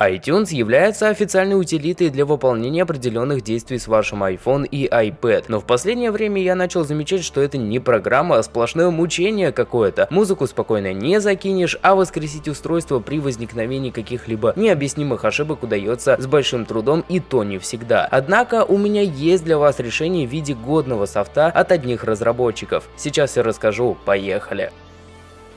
iTunes является официальной утилитой для выполнения определенных действий с вашим iPhone и iPad, но в последнее время я начал замечать, что это не программа, а сплошное мучение какое-то. Музыку спокойно не закинешь, а воскресить устройство при возникновении каких-либо необъяснимых ошибок удается с большим трудом и то не всегда. Однако у меня есть для вас решение в виде годного софта от одних разработчиков. Сейчас я расскажу, поехали.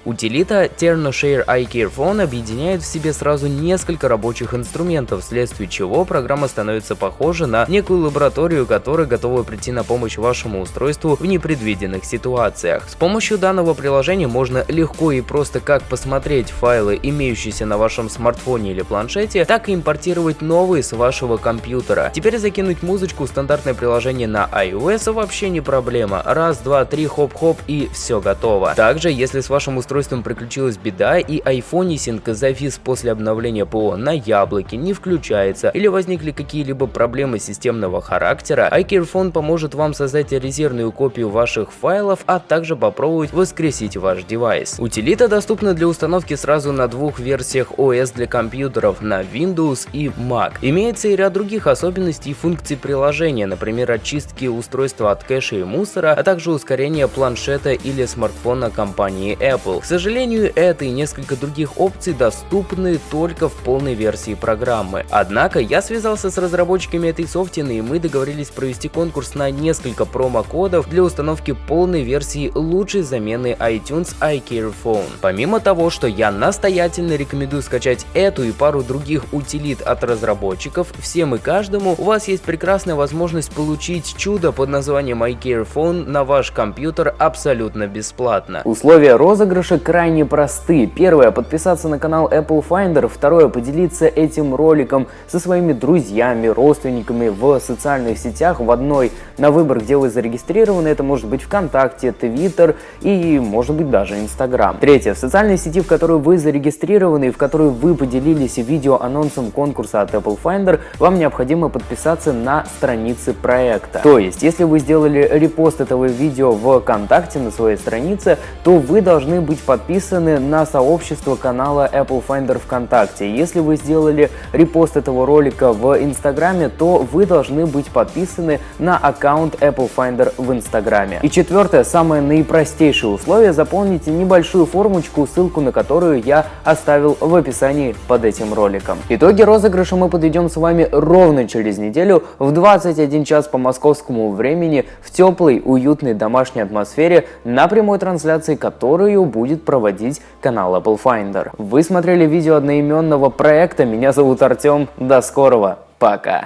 Утилита TernoShare iCareFone объединяет в себе сразу несколько рабочих инструментов, вследствие чего программа становится похожа на некую лабораторию, которая готова прийти на помощь вашему устройству в непредвиденных ситуациях. С помощью данного приложения можно легко и просто как посмотреть файлы, имеющиеся на вашем смартфоне или планшете, так и импортировать новые с вашего компьютера. Теперь закинуть музычку в стандартное приложение на iOS вообще не проблема. Раз, два, три, хоп-хоп и все готово. Также, если с вашим устройством устройством приключилась беда и айфонисинг завис после обновления ПО на яблоке, не включается или возникли какие-либо проблемы системного характера, iCareFone поможет вам создать резервную копию ваших файлов, а также попробовать воскресить ваш девайс. Утилита доступна для установки сразу на двух версиях OS для компьютеров на Windows и Mac. Имеется и ряд других особенностей и функций приложения, например очистки устройства от кэша и мусора, а также ускорение планшета или смартфона компании Apple. К сожалению, это и несколько других опций доступны только в полной версии программы. Однако я связался с разработчиками этой софтины и мы договорились провести конкурс на несколько промокодов для установки полной версии лучшей замены iTunes iCare Phone. Помимо того, что я настоятельно рекомендую скачать эту и пару других утилит от разработчиков, всем и каждому у вас есть прекрасная возможность получить чудо под названием iCare Phone на ваш компьютер абсолютно бесплатно. Условия розыгрыша наши крайне просты. Первое – подписаться на канал Apple Finder. Второе – поделиться этим роликом со своими друзьями, родственниками в социальных сетях. В одной на выбор, где вы зарегистрированы. Это может быть ВКонтакте, Твиттер и может быть даже Инстаграм. Третье – в социальной сети, в которой вы зарегистрированы и в которой вы поделились видео-анонсом конкурса от Apple Finder, вам необходимо подписаться на страницы проекта. То есть, если вы сделали репост этого видео в ВКонтакте на своей странице, то вы должны быть подписаны на сообщество канала Apple Finder ВКонтакте. Если вы сделали репост этого ролика в Инстаграме, то вы должны быть подписаны на аккаунт Apple Finder в Инстаграме. И четвертое, самое наипростейшее условие, заполните небольшую формочку, ссылку на которую я оставил в описании под этим роликом. Итоги розыгрыша мы подведем с вами ровно через неделю в 21 час по московскому времени в теплой, уютной домашней атмосфере на прямой трансляции, которую будет будет проводить канал Apple Finder. Вы смотрели видео одноименного проекта, меня зовут Артем, до скорого, пока!